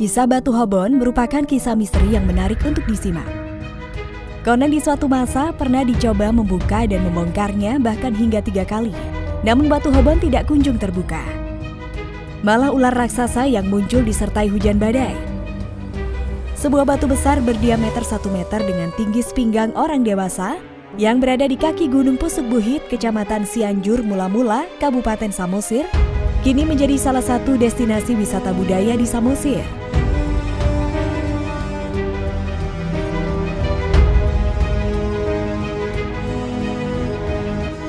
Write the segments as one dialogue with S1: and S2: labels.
S1: Kisah Batu Hobon merupakan kisah misteri yang menarik untuk disimak. Konon di suatu masa pernah dicoba membuka dan membongkarnya bahkan hingga tiga kali. Namun Batu Hobon tidak kunjung terbuka. Malah ular raksasa yang muncul disertai hujan badai. Sebuah batu besar berdiameter 1 meter dengan tinggi sepinggang orang dewasa yang berada di kaki Gunung Pusuk Buhit, Kecamatan Cianjur, Mula-Mula, Kabupaten Samosir, kini menjadi salah satu destinasi wisata budaya di Samosir.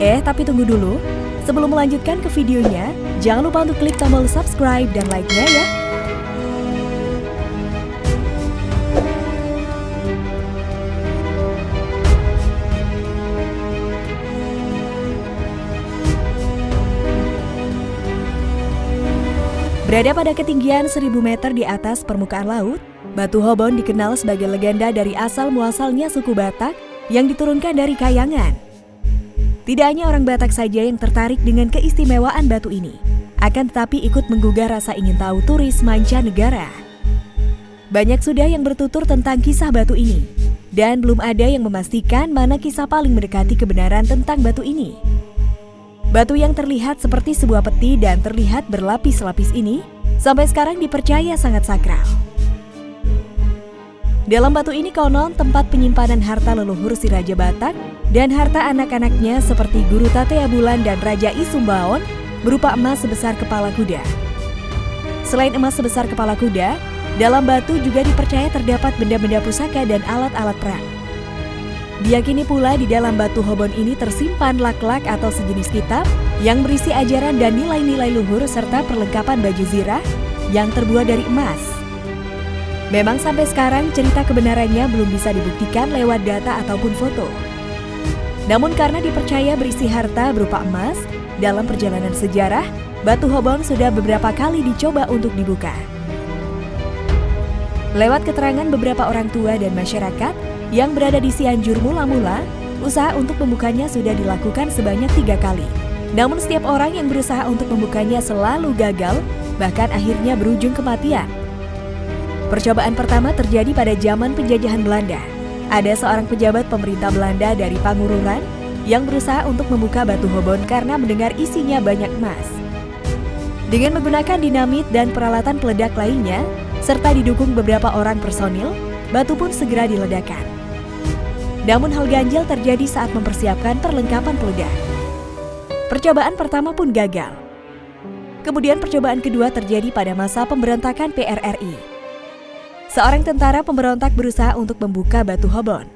S1: Eh, tapi tunggu dulu. Sebelum melanjutkan ke videonya, jangan lupa untuk klik tombol subscribe dan like-nya ya. Berada pada ketinggian 1000 meter di atas permukaan laut, Batu Hobon dikenal sebagai legenda dari asal-muasalnya suku Batak yang diturunkan dari Kayangan. Tidak hanya orang Batak saja yang tertarik dengan keistimewaan batu ini, akan tetapi ikut menggugah rasa ingin tahu turis mancanegara. Banyak sudah yang bertutur tentang kisah batu ini, dan belum ada yang memastikan mana kisah paling mendekati kebenaran tentang batu ini. Batu yang terlihat seperti sebuah peti dan terlihat berlapis-lapis ini sampai sekarang dipercaya sangat sakral. Dalam batu ini konon tempat penyimpanan harta leluhur si Raja Batak dan harta anak-anaknya seperti Guru Tatea Bulan dan Raja Isumbaon berupa emas sebesar kepala kuda. Selain emas sebesar kepala kuda, dalam batu juga dipercaya terdapat benda-benda pusaka dan alat-alat perang. Diyakini pula di dalam batu hobon ini tersimpan lak-lak atau sejenis kitab yang berisi ajaran dan nilai-nilai luhur serta perlengkapan baju zirah yang terbuat dari emas. Memang sampai sekarang cerita kebenarannya belum bisa dibuktikan lewat data ataupun foto. Namun karena dipercaya berisi harta berupa emas, dalam perjalanan sejarah, batu hobon sudah beberapa kali dicoba untuk dibuka. Lewat keterangan beberapa orang tua dan masyarakat, yang berada di Cianjur mula-mula, usaha untuk membukanya sudah dilakukan sebanyak tiga kali. Namun setiap orang yang berusaha untuk membukanya selalu gagal, bahkan akhirnya berujung kematian. Percobaan pertama terjadi pada zaman penjajahan Belanda. Ada seorang pejabat pemerintah Belanda dari Pangururan yang berusaha untuk membuka batu hobon karena mendengar isinya banyak emas. Dengan menggunakan dinamit dan peralatan peledak lainnya, serta didukung beberapa orang personil, batu pun segera diledakkan. Namun hal ganjil terjadi saat mempersiapkan perlengkapan peledak. Percobaan pertama pun gagal. Kemudian percobaan kedua terjadi pada masa pemberontakan PRRI. Seorang tentara pemberontak berusaha untuk membuka batu hobon.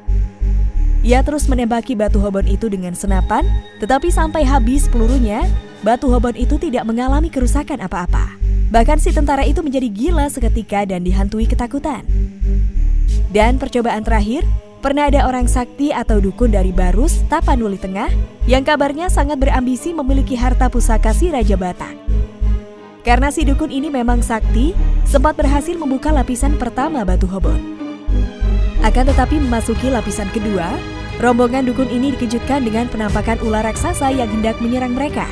S1: Ia terus menembaki batu hobon itu dengan senapan, tetapi sampai habis pelurunya, batu hobon itu tidak mengalami kerusakan apa-apa. Bahkan si tentara itu menjadi gila seketika dan dihantui ketakutan. Dan percobaan terakhir, Pernah ada orang sakti atau dukun dari Barus, Tapanuli Tengah, yang kabarnya sangat berambisi memiliki harta pusaka si Raja Batak. Karena si dukun ini memang sakti, sempat berhasil membuka lapisan pertama batu hobon. Akan tetapi memasuki lapisan kedua, rombongan dukun ini dikejutkan dengan penampakan ular raksasa yang hendak menyerang mereka.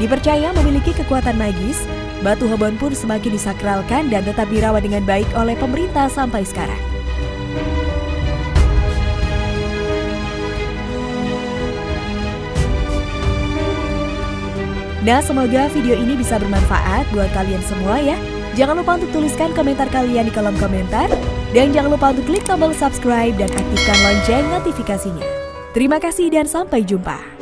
S1: Dipercaya memiliki kekuatan magis, batu hobon pun semakin disakralkan dan tetap dirawat dengan baik oleh pemerintah sampai sekarang. Nah, semoga video ini bisa bermanfaat buat kalian semua ya. Jangan lupa untuk tuliskan komentar kalian di kolom komentar. Dan jangan lupa untuk klik tombol subscribe dan aktifkan lonceng notifikasinya. Terima kasih dan sampai jumpa.